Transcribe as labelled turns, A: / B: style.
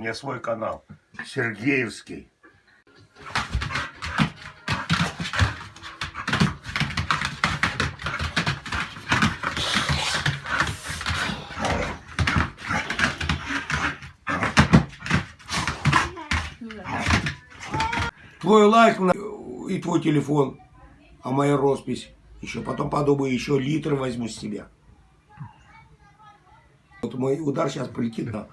A: меня свой канал. Сергеевский.
B: Твой лайк на- и твой телефон, а моя роспись. Еще потом подумаю, еще литр возьму с тебя. Вот мой удар сейчас полетит на...